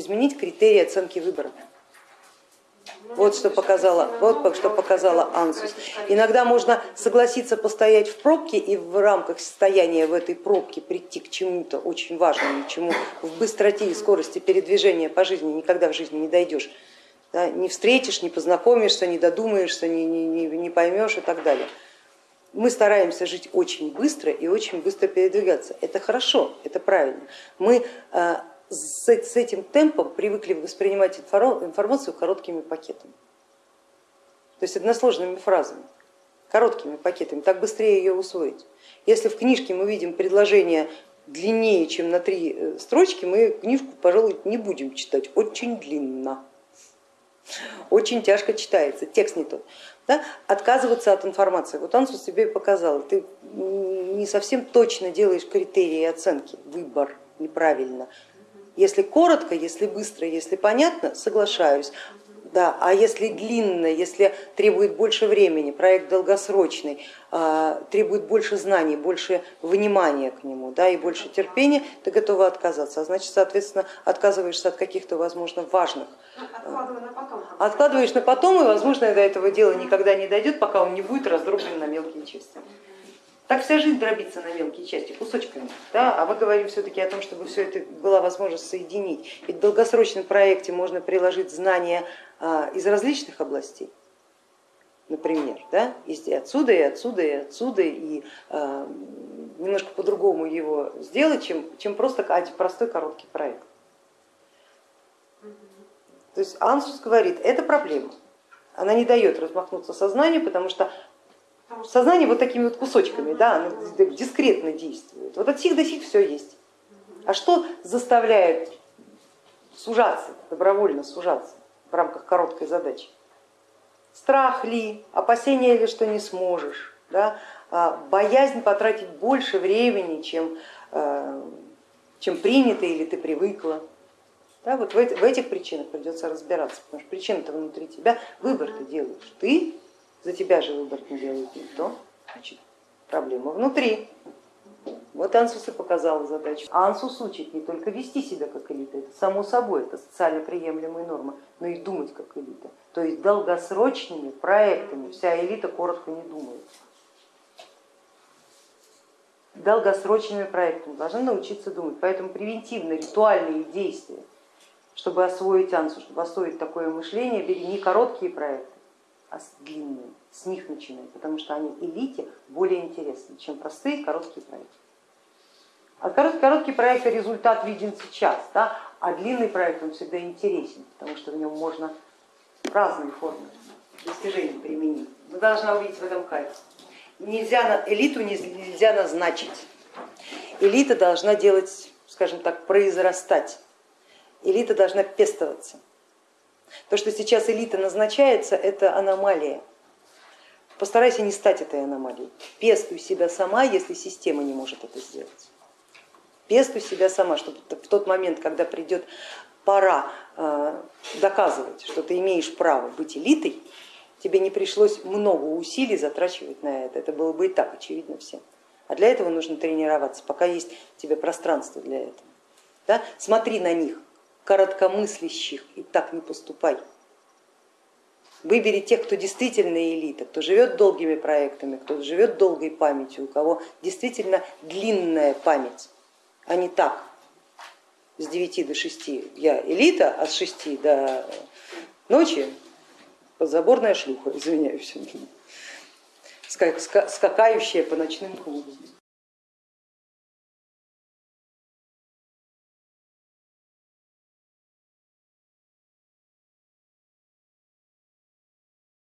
изменить критерии оценки выбора. Вот что показала, вот что показала Ансус. Иногда можно согласиться постоять в пробке и в рамках состояния в этой пробке прийти к чему-то очень важному, чему в быстроте и скорости передвижения по жизни никогда в жизни не дойдешь. Да, не встретишь, не познакомишься, не додумаешься, не, не, не поймешь и так далее. Мы стараемся жить очень быстро и очень быстро передвигаться. Это хорошо, это правильно. Мы с этим темпом привыкли воспринимать информацию короткими пакетами, то есть односложными фразами, короткими пакетами, так быстрее ее усвоить. Если в книжке мы видим предложение длиннее, чем на три э, строчки, мы книжку, пожалуй, не будем читать, очень длинно, очень тяжко читается, текст не тот. Да? Отказываться от информации. Вот Ансус тебе показал, ты не совсем точно делаешь критерии оценки, выбор неправильно, если коротко, если быстро, если понятно, соглашаюсь. Да, а если длинно, если требует больше времени, проект долгосрочный, а, требует больше знаний, больше внимания к нему да, и больше терпения, ты готова отказаться. А значит, соответственно, отказываешься от каких-то, возможно, важных. Откладываешь на потом, и, возможно, до этого дела никогда не дойдет, пока он не будет раздроблен на мелкие части. Так вся жизнь дробится на мелкие части, кусочками, да? а мы говорим все-таки о том, чтобы все это была возможность соединить. Ведь в долгосрочном проекте можно приложить знания а, из различных областей, например, да? и отсюда, и отсюда, и отсюда, и а, немножко по-другому его сделать, чем, чем просто простой короткий проект. То есть Ансус говорит, это проблема, она не дает размахнуться сознанию, потому что Сознание вот такими вот кусочками, да, оно дискретно действует. Вот от сих до сих все есть. А что заставляет сужаться, добровольно сужаться в рамках короткой задачи? Страх ли, опасение ли, что не сможешь, да? А боязнь потратить больше времени, чем, э, чем принято или ты привыкла. Да, вот в этих причинах придется разбираться, потому что причина-то внутри тебя, выбор ты делаешь ты за тебя же выбор не делает никто, значит проблема внутри. Вот Ансус и показала задачу. Ансус учит не только вести себя как элита, это само собой, это социально приемлемая норма, но и думать как элита. То есть долгосрочными проектами вся элита коротко не думает. Долгосрочными проектами должны научиться думать, поэтому превентивно ритуальные действия, чтобы освоить ансу, чтобы освоить такое мышление, бери не короткие проекты, а длинные, с них начинай, потому что они элите более интересны, чем простые короткие проекты. А короткий, короткий проект результат виден сейчас, да? а длинный проект он всегда интересен, потому что в нем можно разные формы достижений применить. Вы должны увидеть в этом кайф. Нельзя, элиту нельзя назначить. Элита должна делать, скажем так, произрастать. Элита должна пестоваться. То, что сейчас элита назначается, это аномалия. Постарайся не стать этой аномалией. Пестуй себя сама, если система не может это сделать. Пестуй себя сама, чтобы в тот момент, когда придет пора э, доказывать, что ты имеешь право быть элитой, тебе не пришлось много усилий затрачивать на это. Это было бы и так очевидно всем. А для этого нужно тренироваться, пока есть у тебя пространство для этого. Да? Смотри на них, короткомыслящих и так не поступай. Выбери тех, кто действительно элита, кто живет долгими проектами, кто живет долгой памятью, у кого действительно длинная память, а не так. С 9 до 6 я элита, а с 6 до ночи подзаборная шлюха, извиняюсь, скакающая по ночным клубам.